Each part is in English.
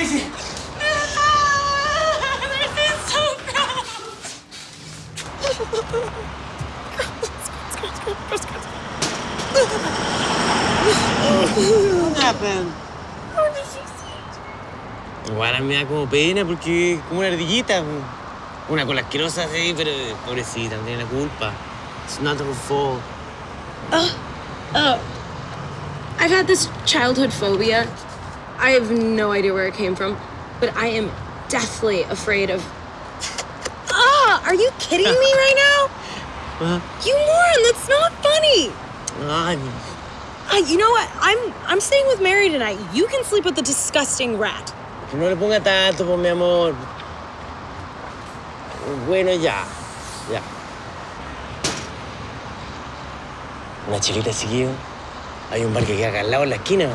Casey! This is so gross. What happened? Igual a mí me da como pena porque es como una ardillita. Una cola asquerosa, sí, pero pobrecita, no tiene la culpa. It's not her fault. Oh, I've had this childhood phobia. I have no idea where it came from, but I am deathly afraid of. Ah, are you kidding me right now? Ah, You moron, that's not funny. Ay, Ah, you know what? I'm I'm staying with Mary tonight. You can sleep with the disgusting rat. no le ponga tanto, mi amor. Bueno, ya. Ya. Una chelita seguido. Hay un bar que queda acá al lado en la esquina.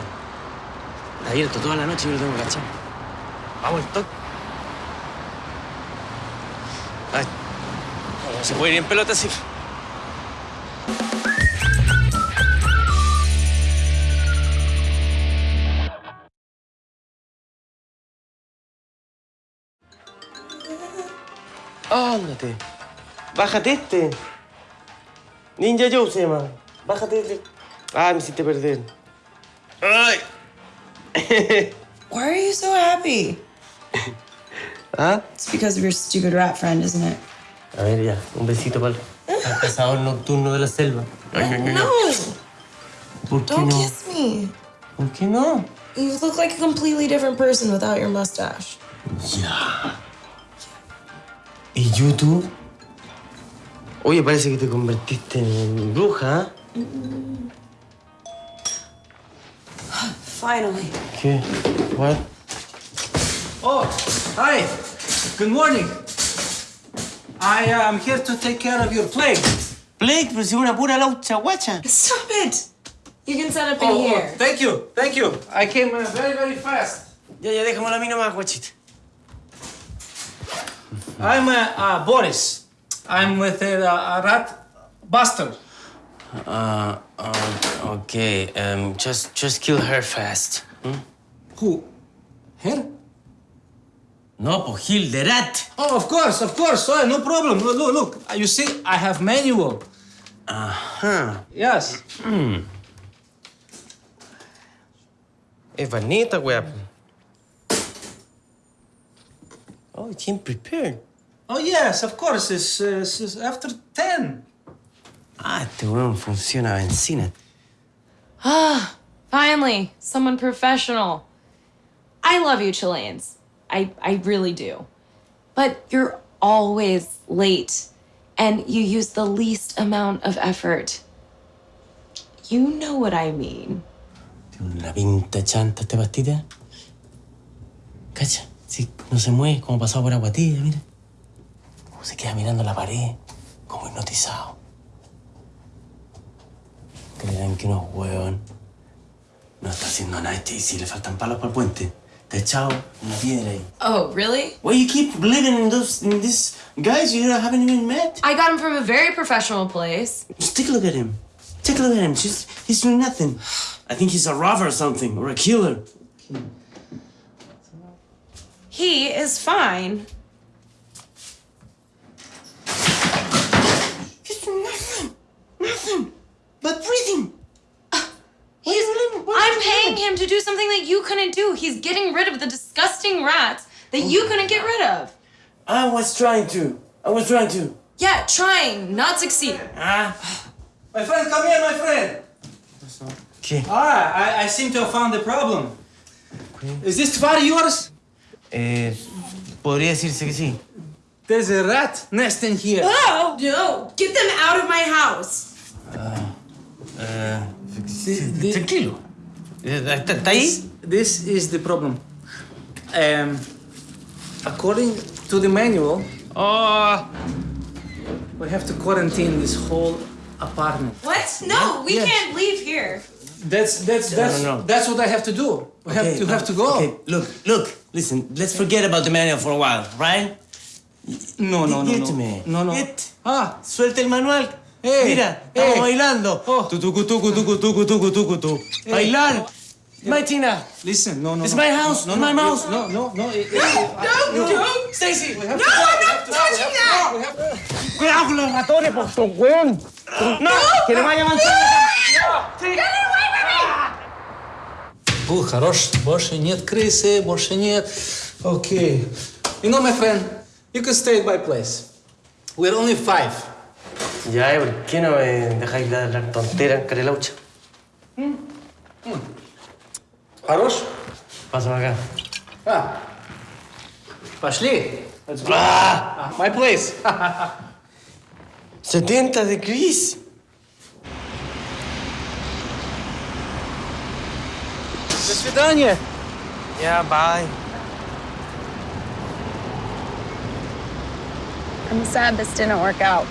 Está abierto toda la noche y yo lo tengo cachado. Vamos, el toque. Ay, se puede ir en pelota así. Ándate. Bájate este. Ninja Joe se llama. Bájate este. Ah, me hiciste perder. ¡Ay! Why are you so happy? ¿Ah? It's because of your stupid rat friend, isn't it? A ver, ya. Un besito para el cazador nocturno de la selva. No, ¿Por qué don't no? kiss me. ¿Por qué no? You look like a completely different person without your mustache. Ya. ¿Y YouTube? Oye, parece que te convertiste en bruja, ¿eh? Finally. Okay. What? Oh, hi. Good morning. I am here to take care of your plague. Blake, pero si es una pura laucha guacha. Stop it. You can set up in Oh, oh, here. thank you, thank you. I came uh, very, very fast. Ya, ya, déjamelo a mí nomás, guachita. I'm uh, uh, Boris. I'm with a, a rat buster. Uh, uh, okay, um, just, just kill her fast. Hmm? Who? Her? No, Gil de rat. Oh, of course, of course. Oh, no problem. Look, look, look. Uh, You see, I have manual. Ajá. Yes. Es bonita, wea. Oh, it came prepared. Oh, yes, of course. It's, uh, it's it's after 10. Ah, este weón funciona a benzina. Ah, finally, someone professional. I love you, Chileans. I, I really do. But you're always late, and you use the least amount of effort. You know what I mean. Tiene una pinta chanta esta pastita. Cacha, sí, no se mueve, como pasado por agua tibia, mira. Como se queda mirando la pared, como hipnotizado. Que no es hueón. No está haciendo nada este y si le faltan palos para el puente. Está echado una piedra ahí. Oh, really? Why you keep believing in those in these guys you haven't even met? I got him from a very professional place. Just take a look at him. Take a look at him. Just he's doing nothing. I think he's a robber or something, or a killer. He is fine. He's doing nothing. Nothing. But breathing. He's, I'm paying him to do something that you couldn't do. He's getting rid of the disgusting rats that you couldn't get rid of. I was trying to. I was trying to. Yeah, trying, not succeeding. Ah. My friend, come here, my friend. Okay. Ah, I, I seem to have found the problem. Is this tvar yours? Eh, podría decirse que sí. There's a rat nest in here. Oh, no. Get them out of my house. Eh, the- tranquilo. Eh, ¿Está, está ahí? This, this is the problem. Um, according to the manual, Oh. we have to quarantine this whole apartment. What? No, we Yes. can't leave here. That's that's that's no, no. that's what I have to do. We have Okay, to have to go. Okay, look, look, listen. Let's forget about the manual for a while, right? No, no, no, Get no. me. No, no. Get. Ah, Suelta el manual. Eh, Mira, estamos eh. bailando. Oh. Tu, tucu, tucu, tucu, tucu, tucu, tucu, tu. Eh. Bailar. My Tina. Listen, no, no, It's no. my house, No, it's no, my no, house. No, no, no. it- it- No, don't. Stacy. No, I'm not touching that. Cuidado con los ratones, Boston, weón. No, que no vaya a avanzar. Фу, хорош, больше нет крысы, больше нет. Окей. You know, my friend, you can stay at my place. We're only five. Ya, ¿y ¿por qué no me dejáis de hablar tonteras en Carelaucha? Хорош? Pasa para acá. А. Пошли. Let's go. ¡Ah! My place. 70 de Chris. До свидания. Ya, bye. I'm sad this didn't work out.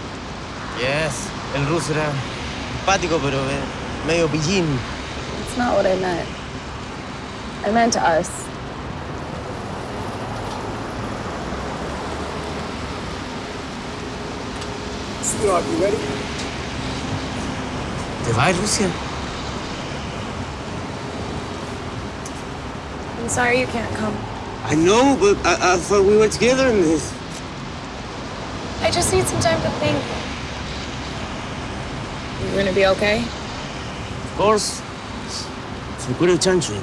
Yes. El ruso era simpático, pero eh, medio pillín. It's not what I meant. I meant us. Sweetheart, you ready? ¿Te vas, Rusia? I'm sorry you can't come. I know, but I, I thought we were together in this. I just need some time to think. You're gonna be okay? Of course. Se cura el chancho.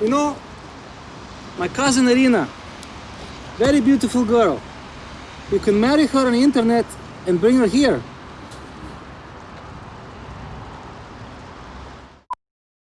You know, my cousin Irina, very beautiful girl. You can marry her on the internet and bring her here.